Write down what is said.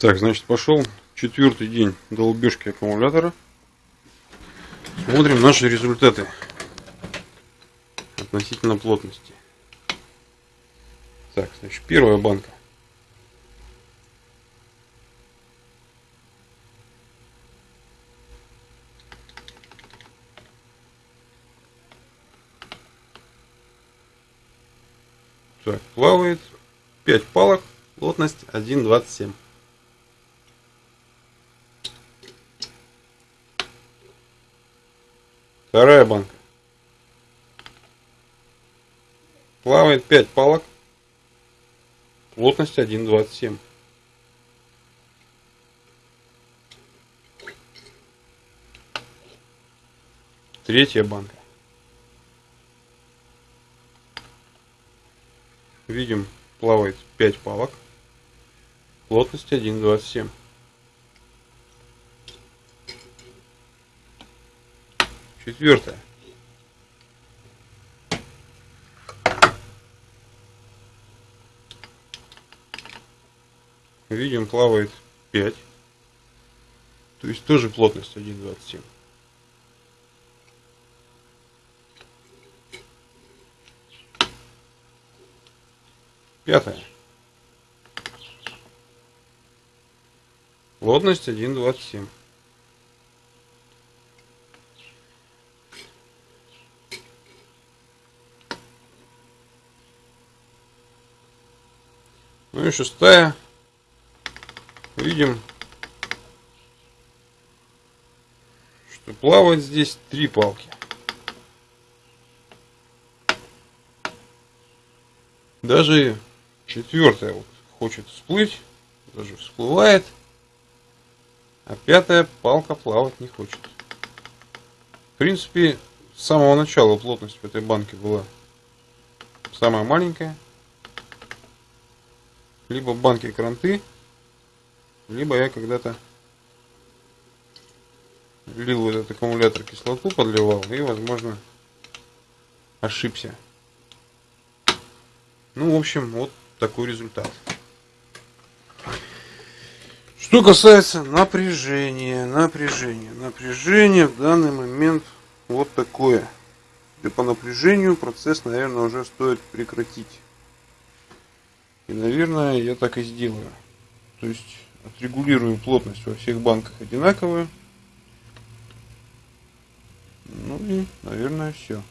Так, значит, пошел четвертый день долбежки аккумулятора. Смотрим наши результаты относительно плотности. Так, значит, первая банка. Так, плавает 5 палок, плотность 1,27. Вторая банка. Плавает 5 палок. Плотность 1,27. Третья банка. Видим, плавает 5 палок. Плотность 1,27. Четвертое. Видим, плавает 5. То есть тоже плотность 1,27. Пятое. Плотность 1,27. Ну и шестая. Видим, что плавает здесь три палки. Даже четвертая вот хочет всплыть, даже всплывает, а пятая палка плавать не хочет. В принципе, с самого начала плотность в этой банке была самая маленькая либо банки кранты, либо я когда-то лил в этот аккумулятор кислоту, подливал и, возможно, ошибся. Ну, в общем, вот такой результат. Что касается напряжения, напряжения, напряжение в данный момент вот такое. И по напряжению процесс, наверное, уже стоит прекратить. И, наверное, я так и сделаю. То есть отрегулирую плотность во всех банках одинаковую. Ну и, наверное, все.